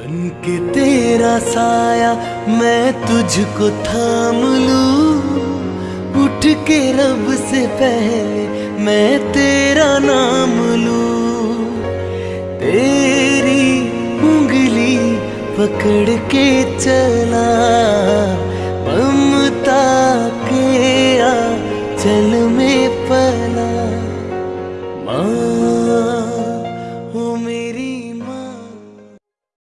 बन के तेरा साया मैं तुझको थाम लूँ। उठ के रब से पहले मैं तेरा नाम लूँ। तेरी उंगली पकड़ के चला, ममता के आ चल में पर